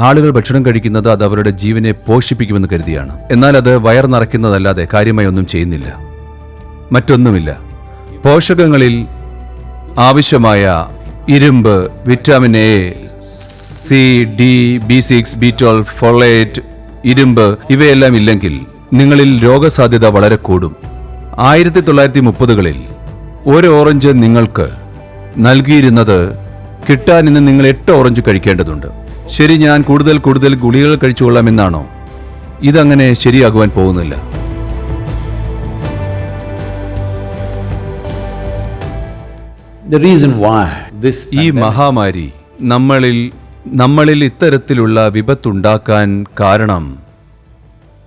ആളുകൾ ഭക്ഷണം കഴിക്കുന്നത് അത് അവരുടെ ജീവനെ പോഷിപ്പിക്കുമെന്ന് കരുതിയാണ്. എന്നാൽ അത് വയർ നിറയ്ക്കുന്നതല്ലാതെ കാര്യമായി ഒന്നും ചെയ്യുന്നില്ല. മറ്റൊന്നുമില്ല. പോഷകങ്ങളിൽ ആവശ്യമായ ഇരുമ്പ് vitamin A C D B six B twelve folate ഇരുമ്പ് ഇവയെല്ലാം ഇല്ലെങ്കിൽ നിങ്ങളിൽ രോഗസാധ്യത വളരെ കൂടും. ആയിരത്തി തൊള്ളായിരത്തി മുപ്പതുകളിൽ ഒരു ഓറഞ്ച് നിങ്ങൾക്ക് നൽകിയിരുന്നത് കിട്ടാൻ ഇന്ന് നിങ്ങൾ എട്ട് ഓറഞ്ച് കഴിക്കേണ്ടതുണ്ട്. ശരി ഞാൻ കൂടുതൽ കൂടുതൽ ഗുളികകൾ കഴിച്ചുകൊള്ളാമെന്നാണോ? ഇതങ്ങനെ ശരിയാകുവാൻ പോകുന്നില്ല. ഈ മഹാമാരി നമ്മളിൽ നമ്മളിൽ ഇത്തരത്തിലുള്ള വിപത്തുണ്ടാക്കാൻ കാരണം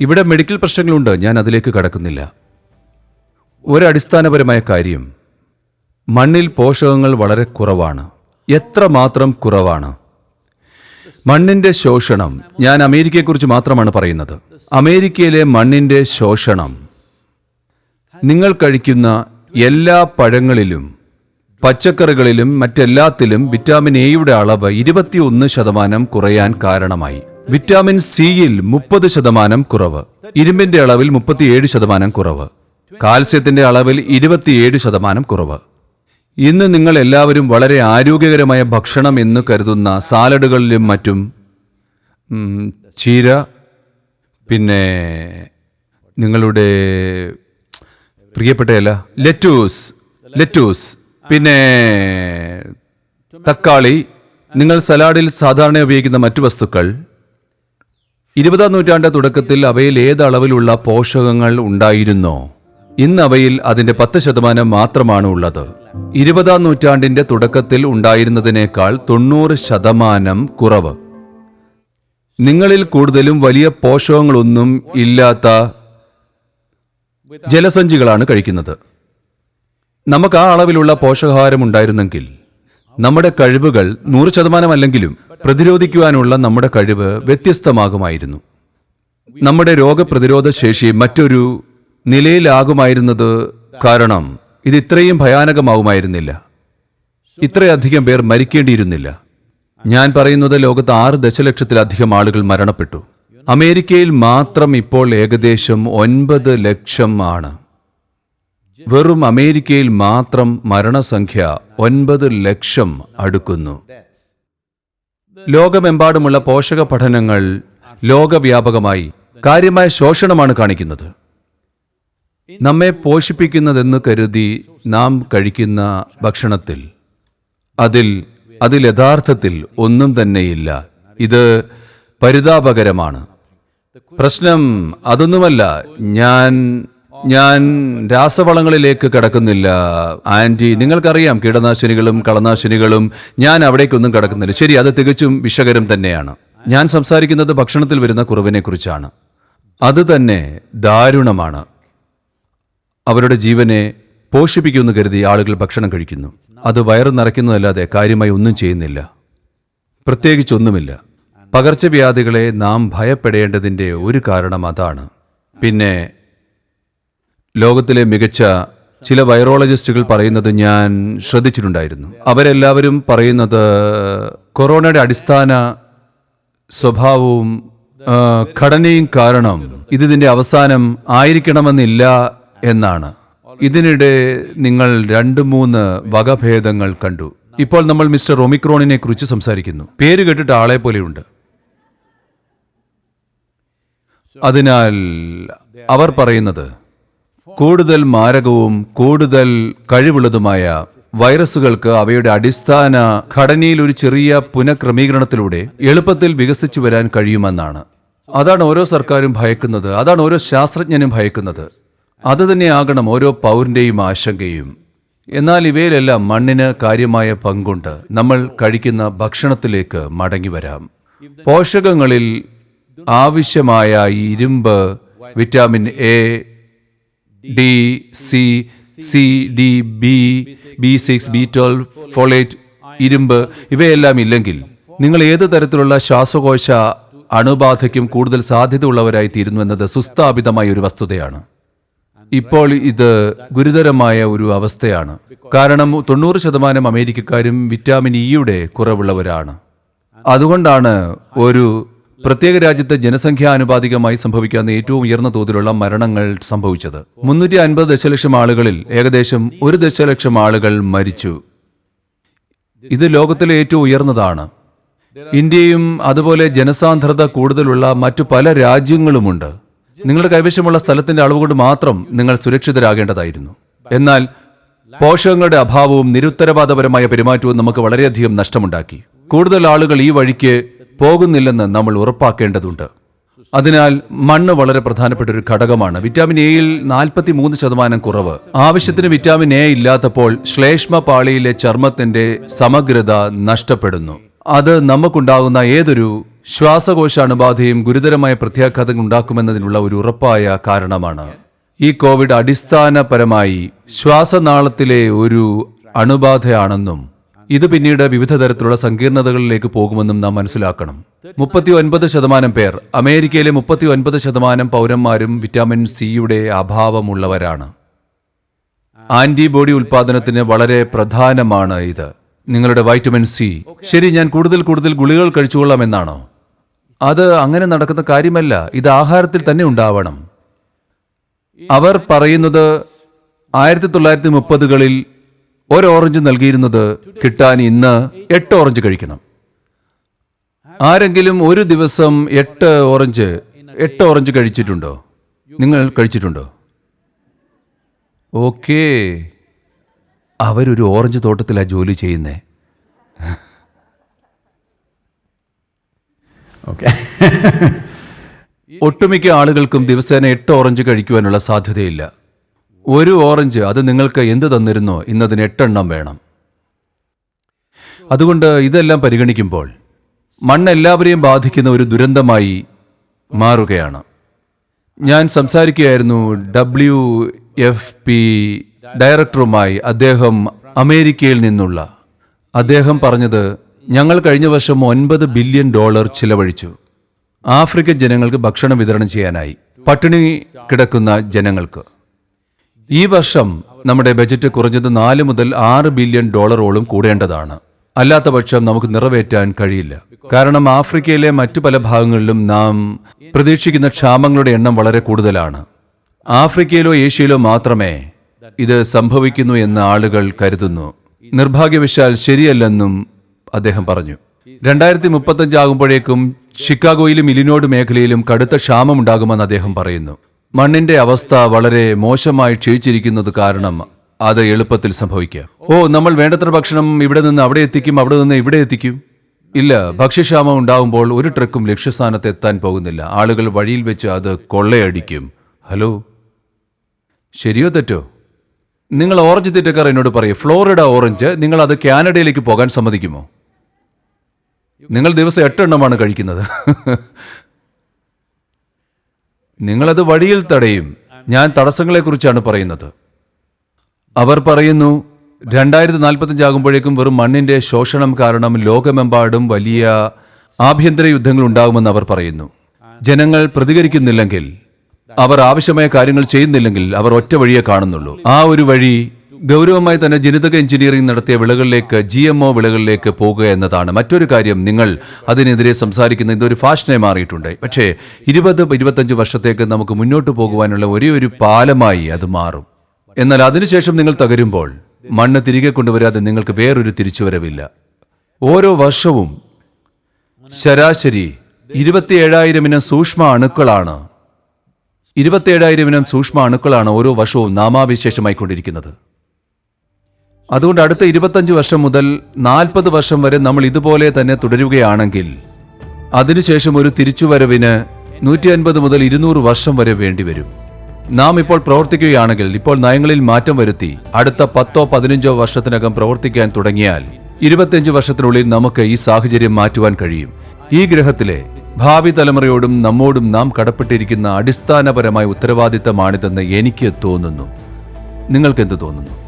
ഇവിടെ മെഡിക്കൽ പ്രശ്നങ്ങളുണ്ട് ഞാൻ അതിലേക്ക് കടക്കുന്നില്ല. ഒരടിസ്ഥാനപരമായ കാര്യം മണ്ണിൽ പോഷകങ്ങൾ വളരെ കുറവാണ്. എത്ര മാത്രം കുറവാണ്. മണ്ണിന്റെ ശോഷണം. ഞാൻ അമേരിക്കയെക്കുറിച്ച് മാത്രമാണ് പറയുന്നത്. അമേരിക്കയിലെ മണ്ണിന്റെ ശോഷണം. നിങ്ങൾ കഴിക്കുന്ന എല്ലാ പഴങ്ങളിലും പച്ചക്കറികളിലും മറ്റെല്ലാത്തിലും വിറ്റാമിൻ എയുടെ അളവ് ഇരുപത്തിയൊന്ന് ശതമാനം കുറയാൻ കാരണമായി. വിറ്റാമിൻ സിയിൽ മുപ്പത് ശതമാനം കുറവ്. ഇരുമ്പിന്റെ അളവിൽ മുപ്പത്തിയേഴ് ശതമാനം കുറവ്. കാൽസ്യത്തിന്റെ അളവിൽ ഇരുപത്തിയേഴ് ശതമാനം കുറവ്. ഇന്ന് നിങ്ങൾ എല്ലാവരും വളരെ ആരോഗ്യകരമായ ഭക്ഷണം എന്ന് കരുതുന്ന സാലഡുകളിലും മറ്റും ചീര പിന്നെ നിങ്ങളുടെ പ്രിയപ്പെട്ടയല്ല ലെറ്റൂസ് ലെറ്റൂസ് പിന്നെ തക്കാളി. നിങ്ങൾ സലാഡിൽ സാധാരണ ഉപയോഗിക്കുന്ന മറ്റു വസ്തുക്കൾ. ഇരുപതാം നൂറ്റാണ്ട് തുടക്കത്തിൽ അവയിൽ ഏത് അളവിലുള്ള പോഷകങ്ങൾ ഉണ്ടായിരുന്നോ? ഇന്ന് അവയിൽ അതിന്റെ പത്ത് ശതമാനം മാത്രമാണ് ഉള്ളത്. ഇരുപതാം നൂറ്റാണ്ടിന്റെ തുടക്കത്തിൽ ഉണ്ടായിരുന്നതിനേക്കാൾ തൊണ്ണൂറ് ശതമാനം കുറവ്. നിങ്ങളിൽ കൂടുതലും വലിയ പോഷകങ്ങളൊന്നും ഇല്ലാത്ത ജലസഞ്ചികളാണ് കഴിക്കുന്നത്. നമുക്ക് ആ അളവിലുള്ള പോഷകാഹാരം ഉണ്ടായിരുന്നെങ്കിൽ നമ്മുടെ കഴിവുകൾ നൂറ് ശതമാനമല്ലെങ്കിലും പ്രതിരോധിക്കുവാനുള്ള നമ്മുടെ കഴിവ് വ്യത്യസ്തമാകുമായിരുന്നു. നമ്മുടെ രോഗപ്രതിരോധ ശേഷി മറ്റൊരു നിലയിലാകുമായിരുന്നത് കാരണം ഇത് ഇത്രയും ഭയാനകമാവുമായിരുന്നില്ല. ഇത്രയധികം പേർ മരിക്കേണ്ടിയിരുന്നില്ല. ഞാൻ പറയുന്നത് ലോകത്ത് ആറ് ദശലക്ഷത്തിലധികം ആളുകൾ മരണപ്പെട്ടു. അമേരിക്കയിൽ മാത്രം ഇപ്പോൾ ഏകദേശം ഒൻപത് ലക്ഷം ആണ്. വെറും അമേരിക്കയിൽ മാത്രം മരണസംഖ്യ ഒൻപത് ലക്ഷം അടുക്കുന്നു. ലോകമെമ്പാടുമുള്ള പോഷക പഠനങ്ങൾ ലോകവ്യാപകമായി കാര്യമായ ശോഷണമാണ് കാണിക്കുന്നത്. നമ്മെ പോഷിപ്പിക്കുന്നതെന്ന് കരുതി നാം കഴിക്കുന്ന ഭക്ഷണത്തിൽ. അതിൽ അതിൽ യഥാർത്ഥത്തിൽ ഒന്നും തന്നെയില്ല. ഇത് പരിതാപകരമാണ്. പ്രശ്നം അതൊന്നുമല്ല. ഞാൻ ഞാൻ രാസവളങ്ങളിലേക്ക് കടക്കുന്നില്ല. ആന്റി നിങ്ങൾക്കറിയാം കീടനാശിനികളും കളനാശിനികളും ഞാൻ അവിടേക്കൊന്നും കടക്കുന്നില്ല. ശരി അത് തികച്ചും വിഷകരം തന്നെയാണ്. ഞാൻ സംസാരിക്കുന്നത് ഭക്ഷണത്തിൽ വരുന്ന കുറവിനെക്കുറിച്ചാണ്. അത് തന്നെ ദാരുണമാണ്. അവരുടെ ജീവനെ പോഷിപ്പിക്കുമെന്ന് കരുതി ആളുകൾ ഭക്ഷണം കഴിക്കുന്നു. അത് വയറ് നിറയ്ക്കുന്നതല്ലാതെ കാര്യമായി ഒന്നും ചെയ്യുന്നില്ല. പ്രത്യേകിച്ചൊന്നുമില്ല. പകർച്ചവ്യാധികളെ നാം ഭയപ്പെടേണ്ടതിന്റെ ഒരു കാരണം അതാണ്. പിന്നെ ലോകത്തിലെ മികച്ച ചില വൈറോളജിസ്റ്റുകൾ പറയുന്നത് ഞാൻ ശ്രദ്ധിച്ചിട്ടുണ്ടായിരുന്നു. അവരെല്ലാവരും പറയുന്നത് കൊറോണയുടെ അടിസ്ഥാന സ്വഭാവവും ഘടനയും കാരണം ഇത് ഇതിന്റെ അവസാനം ആയിരിക്കണമെന്നില്ല എന്നാണ്. ഇതിനിടെ നിങ്ങൾ രണ്ട് മൂന്ന് വകഭേദങ്ങൾ കണ്ടു. ഇപ്പോൾ നമ്മൾ മിസ്റ്റർ ഒമിക്രോണിനെ കുറിച്ച് സംസാരിക്കുന്നു. പേര് കേട്ടിട്ട് ആളെ പോലെയുണ്ട്. അതിനാൽ അവർ പറയുന്നത് കൂടുതൽ മാരകവും കൂടുതൽ കഴിവുള്ളതുമായ വൈറസുകൾക്ക് അവയുടെ അടിസ്ഥാന ഘടനയിൽ ഒരു ചെറിയ പുനഃക്രമീകരണത്തിലൂടെ എളുപ്പത്തിൽ വികസിച്ചു വരാൻ കഴിയുമെന്നാണ്. അതാണ് ഓരോ സർക്കാരും ഭയക്കുന്നത് അതാണ് ഓരോ ശാസ്ത്രജ്ഞനും ഭയക്കുന്നത്. അത് തന്നെയാകണം ഓരോ പൗരന്റെയും ആശങ്കയും. എന്നാൽ ഇവയിലെല്ലാം മണ്ണിന് കാര്യമായ പങ്കുണ്ട്. നമ്മൾ കഴിക്കുന്ന ഭക്ഷണത്തിലേക്ക് മടങ്ങി വരാം. പോഷകങ്ങളിൽ ആവശ്യമായ ഇരുമ്പ് vitamin A D C C D B B six B twelve folate ഇരുമ്പ് ഇവയെല്ലാം ഇല്ലെങ്കിൽ നിങ്ങൾ ഏത് തരത്തിലുള്ള ശ്വാസകോശ അണുബാധയ്ക്കും കൂടുതൽ സാധ്യതയുള്ളവരായി തീരുന്നു എന്നത് സുസ്ഥാപിതമായ ഒരു വസ്തുതയാണ്. ഇപ്പോൾ ഇത് ഗുരുതരമായ ഒരു അവസ്ഥയാണ്. കാരണം തൊണ്ണൂറ് ശതമാനം അമേരിക്കക്കാരും വിറ്റാമിൻ ഇയുടെ കുറവുള്ളവരാണ്. അതുകൊണ്ടാണ് ഒരു പ്രത്യേക രാജ്യത്തെ ജനസംഖ്യാനുപാതികമായി സംഭവിക്കാവുന്ന ഏറ്റവും ഉയർന്ന തോതിലുള്ള മരണങ്ങൾ സംഭവിച്ചത്. മുന്നൂറ്റി അൻപത് ദശലക്ഷം ആളുകളിൽ ഏകദേശം ഒരു ദശലക്ഷം ആളുകൾ മരിച്ചു. ഇത് ലോകത്തിലെ ഏറ്റവും ഉയർന്നതാണ്. ഇന്ത്യയും അതുപോലെ ജനസാന്ദ്രത കൂടുതലുള്ള മറ്റു പല രാജ്യങ്ങളുമുണ്ട്. നിങ്ങളുടെ കൈവശമുള്ള സ്ഥലത്തിന്റെ അളവ് കൊണ്ട് മാത്രം നിങ്ങൾ സുരക്ഷിതരാകേണ്ടതായിരുന്നു. എന്നാൽ പോഷകങ്ങളുടെ അഭാവവും നിരുത്തരവാദപരമായ പെരുമാറ്റവും നമുക്ക് വളരെയധികം നഷ്ടമുണ്ടാക്കി. കൂടുതൽ ആളുകൾ ഈ വഴിക്ക് പോകുന്നില്ലെന്ന് നമ്മൾ ഉറപ്പാക്കേണ്ടതുണ്ട്. അതിനാൽ മണ്ണ് വളരെ പ്രധാനപ്പെട്ട ഒരു ഘടകമാണ്. വിറ്റാമിൻ എയിൽ നാൽപ്പത്തി മൂന്ന് ശതമാനം കുറവ്. ആവശ്യത്തിന് വിറ്റാമിൻ എ ഇല്ലാത്തപ്പോൾ ശ്ലേഷ്മ പാളിയിലെ ചർമ്മത്തിന്റെ സമഗ്രത നഷ്ടപ്പെടുന്നു. അത് നമുക്കുണ്ടാകുന്ന ഏതൊരു ശ്വാസകോശ അണുബാധയും ഗുരുതരമായ പ്രത്യാഘാതങ്ങൾ ഉണ്ടാക്കുമെന്നതിനുള്ള ഒരു ഉറപ്പായ കാരണമാണ്. ഈ കോവിഡ് അടിസ്ഥാനപരമായി ശ്വാസനാളത്തിലെ ഒരു അണുബാധയാണെന്നും ഇത് പിന്നീട് വിവിധ തരത്തിലുള്ള സങ്കീർണതകളിലേക്ക് പോകുമെന്നും നാം മനസ്സിലാക്കണം. മുപ്പത്തി ഒൻപത് ശതമാനം പേർ അമേരിക്കയിലെ മുപ്പത്തി ഒൻപത് ശതമാനം പൗരന്മാരും വിറ്റാമിൻ സിയുടെ അഭാവമുള്ളവരാണ്. ആന്റിബോഡി ഉൽപാദനത്തിന് വളരെ പ്രധാനമാണ് ഇത്. നിങ്ങളുടെ വൈറ്റമിൻ സി. ശരി ഞാൻ കൂടുതൽ കൂടുതൽ ഗുളികൾ കഴിച്ചുകൊള്ളാം എന്നാണോ അത് അങ്ങനെ നടക്കുന്ന കാര്യമല്ല. ഇത് ആഹാരത്തിൽ തന്നെ ഉണ്ടാവണം. അവർ പറയുന്നത് ആയിരത്തി തൊള്ളായിരത്തി മുപ്പതുകളിൽ ഒരു ഓറഞ്ച് നൽകിയിരുന്നത് കിട്ടാൻ ഇന്ന് എട്ട് ഓറഞ്ച് കഴിക്കണം. ആരെങ്കിലും ഒരു ദിവസം എട്ട് ഓറഞ്ച് എട്ട് ഓറഞ്ച് കഴിച്ചിട്ടുണ്ടോ? നിങ്ങൾ കഴിച്ചിട്ടുണ്ടോ? ഓക്കേ. അവരൊരു ഓറഞ്ച് തോട്ടത്തിലാണ് ജോലി ചെയ്യുന്നേ. Okay. ഒട്ടുമിക്ക ആളുകൾക്കും ദിവസേന എട്ട് ഓറഞ്ച് കഴിക്കുവാനുള്ള സാധ്യതയില്ല. ഒരു ഓറഞ്ച് അത് നിങ്ങൾക്ക് എന്ത് തന്നിരുന്നോ ഇന്നതിന് എട്ടെണ്ണം വേണം. അതുകൊണ്ട് ഇതെല്ലാം പരിഗണിക്കുമ്പോൾ മണ്ണ് എല്ലാവരെയും ബാധിക്കുന്ന ഒരു ദുരന്തമായി മാറുകയാണ്. ഞാൻ സംസാരിക്കുകയായിരുന്നു ഡബ്ല്യു എഫ് പി ഡയറക്ടറുമായി അദ്ദേഹം അമേരിക്കയിൽ നിന്നുള്ള. അദ്ദേഹം പറഞ്ഞത് ഞങ്ങൾ കഴിഞ്ഞ വർഷം ഒൻപത് ബില്യൺ ഡോളർ ചിലവഴിച്ചു. ആഫ്രിക്കൻ ജനങ്ങൾക്ക് ഭക്ഷണം വിതരണം ചെയ്യാനായി പട്ടിണി കിടക്കുന്ന ജനങ്ങൾക്ക്. ഈ വർഷം നമ്മുടെ ബജറ്റ് കുറഞ്ഞത് നാല് മുതൽ ആറ് ബില്യൺ ഡോളറോളം കൂടേണ്ടതാണ്. അല്ലാത്ത പക്ഷം നമുക്ക് നിറവേറ്റാൻ കഴിയില്ല. കാരണം ആഫ്രിക്കയിലെ മറ്റു പല ഭാഗങ്ങളിലും നാം പ്രതീക്ഷിക്കുന്ന ക്ഷാമങ്ങളുടെ എണ്ണം വളരെ കൂടുതലാണ്. ആഫ്രിക്കയിലോ ഏഷ്യയിലോ മാത്രമേ ഇത് സംഭവിക്കുന്നു എന്ന് ആളുകൾ കരുതുന്നു. നിർഭാഗ്യവശാൽ ശരിയല്ലെന്നും അദ്ദേഹം പറഞ്ഞു. രണ്ടായിരത്തി മുപ്പത്തഞ്ച് ആകുമ്പോഴേക്കും ഷിക്കാഗോയിലും ഇലിനോഡ് മേഖലയിലും കടുത്ത ക്ഷാമമുണ്ടാകുമെന്ന് അദ്ദേഹം പറയുന്നു. മണ്ണിന്റെ അവസ്ഥ വളരെ മോശമായി ക്ഷയിച്ചിരിക്കുന്നത് കാരണം അത് എളുപ്പത്തിൽ സംഭവിക്കാം. ഓ നമ്മൾ വേണ്ടത്ര ഭക്ഷണം ഇവിടെ നിന്ന് അവിടെ എത്തിക്കും അവിടെ നിന്ന് ഇവിടെ എത്തിക്കും? ഇല്ല ഭക്ഷ്യക്ഷാമം ഉണ്ടാകുമ്പോൾ ഒരു ട്രക്കും ലക്ഷ്യസ്ഥാനത്ത് എത്താൻ പോകുന്നില്ല. ആളുകൾ വഴിയിൽ വെച്ച് അത് കൊള്ളയടിക്കും. ഹലോ? ശരിയോ തെറ്റോ? നിങ്ങൾ ഓറഞ്ച് തെറ്റക്കാർ എന്നോട് പറയും. ഫ്ലോറിഡ ഓറഞ്ച് നിങ്ങൾ അത് കാനഡയിലേക്ക് പോകാൻ സമ്മതിക്കുമോ? നിങ്ങൾ ദിവസം എട്ടെണ്ണമാണ് കഴിക്കുന്നത്. നിങ്ങളത് വഴിയിൽ തടയും. ഞാൻ തടസ്സങ്ങളെക്കുറിച്ചാണ് പറയുന്നത്. അവർ പറയുന്നു രണ്ടായിരത്തി നാൽപ്പത്തഞ്ച് ആകുമ്പോഴേക്കും വെറും മണ്ണിന്റെ ശോഷണം കാരണം ലോകമെമ്പാടും വലിയ ആഭ്യന്തര യുദ്ധങ്ങൾ ഉണ്ടാകുമെന്ന് അവർ പറയുന്നു. ജനങ്ങൾ പ്രതികരിക്കുന്നില്ലെങ്കിൽ അവർ ആവശ്യമായ കാര്യങ്ങൾ ചെയ്യുന്നില്ലെങ്കിൽ അവർ ഒറ്റ വഴിയെ കാണുന്നുള്ളൂ. ആ ഒരു വഴി ഗൗരവമായി തന്നെ ജനിതക എഞ്ചിനീയറിംഗ് നടത്തിയ വിളകളിലേക്ക് ജി എം ഒ വിളകളിലേക്ക് പോകുക എന്നതാണ്. മറ്റൊരു കാര്യം നിങ്ങൾ അതിനെതിരെ സംസാരിക്കുന്ന ഇതൊരു ഫാഷനായി മാറിയിട്ടുണ്ട്. പക്ഷേ ഇരുപത് ഇരുപത്തഞ്ച് വർഷത്തേക്ക് നമുക്ക് മുന്നോട്ട് പോകുവാനുള്ള ഒരേ ഒരു പാലമായി അത് മാറും. എന്നാൽ അതിനുശേഷം നിങ്ങൾ തകരുമ്പോൾ മണ്ണ് തിരികെ കൊണ്ടുവരാതെ നിങ്ങൾക്ക് വേറൊരു തിരിച്ചുവരവില്ല. ഓരോ വർഷവും ശരാശരി ഇരുപത്തിയേഴായിരം ഇനം സൂക്ഷ്മ അണുക്കളാണ് ഇരുപത്തിയേഴായിരം ഇനം സൂക്ഷ്മ അണുക്കളാണ് ഓരോ വർഷവും നാമാവിശേഷമായി കൊണ്ടിരിക്കുന്നത് അതുകൊണ്ട് അടുത്ത ഇരുപത്തഞ്ച് വർഷം മുതൽ നാൽപ്പത് വർഷം വരെ നമ്മൾ ഇതുപോലെ തന്നെ തുടരുകയാണെങ്കിൽ അതിനുശേഷം ഒരു തിരിച്ചുവരവിന് നൂറ്റി അൻപത് മുതൽ ഇരുന്നൂറ് വർഷം വരെ വേണ്ടിവരും. നാം ഇപ്പോൾ പ്രവർത്തിക്കുകയാണെങ്കിൽ ഇപ്പോൾ നയങ്ങളിൽ മാറ്റം വരുത്തി അടുത്ത പത്തോ പതിനഞ്ചോ വർഷത്തിനകം പ്രവർത്തിക്കാൻ തുടങ്ങിയാൽ ഇരുപത്തിയഞ്ച് വർഷത്തിനുള്ളിൽ നമുക്ക് ഈ സാഹചര്യം മാറ്റുവാൻ കഴിയും. ഈ ഗ്രഹത്തിലെ ഭാവി തലമുറയോടും നമ്മോടും നാം കടപ്പെട്ടിരിക്കുന്ന അടിസ്ഥാനപരമായ ഉത്തരവാദിത്തമാണിതെന്ന് എനിക്ക് തോന്നുന്നു. നിങ്ങൾക്കെന്ത് തോന്നുന്നു?